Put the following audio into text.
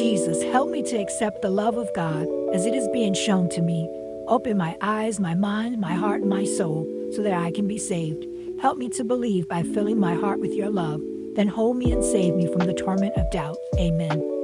Jesus, help me to accept the love of God as it is being shown to me. Open my eyes, my mind, my heart, and my soul so that I can be saved. Help me to believe by filling my heart with your love. Then hold me and save me from the torment of doubt. Amen.